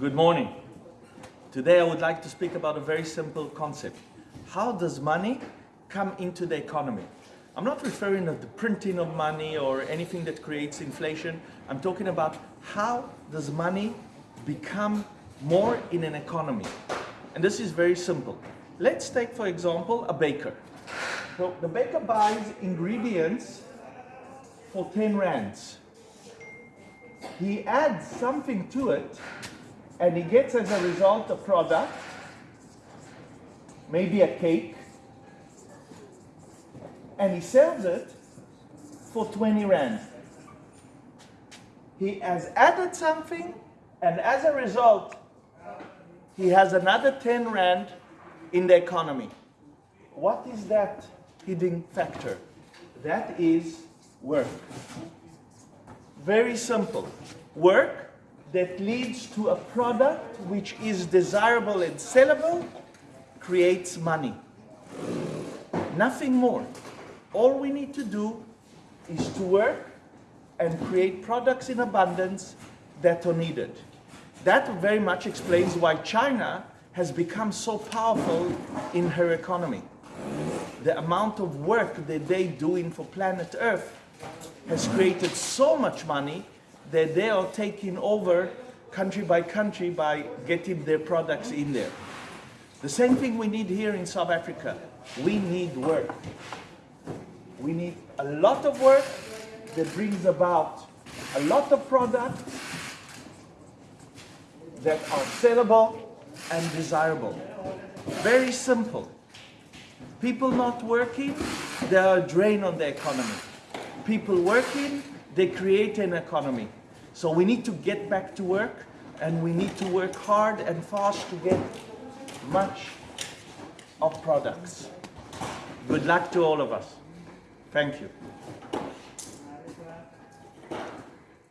Good morning. Today I would like to speak about a very simple concept. How does money come into the economy? I'm not referring to the printing of money or anything that creates inflation. I'm talking about how does money become more in an economy. And this is very simple. Let's take, for example, a baker. So the baker buys ingredients for 10 rands. He adds something to it and he gets as a result a product, maybe a cake, and he sells it for 20 rand. He has added something and as a result, he has another 10 rand in the economy. What is that hidden factor? That is work. Very simple. Work that leads to a product which is desirable and sellable creates money. Nothing more. All we need to do is to work and create products in abundance that are needed. That very much explains why China has become so powerful in her economy. The amount of work that they doing for planet Earth has created so much money that they are taking over country by country by getting their products in there. The same thing we need here in South Africa. We need work. We need a lot of work that brings about a lot of products that are sellable and desirable. Very simple. People not working, they are a drain on the economy. People working, they create an economy. So we need to get back to work and we need to work hard and fast to get much of products. Good luck to all of us. Thank you.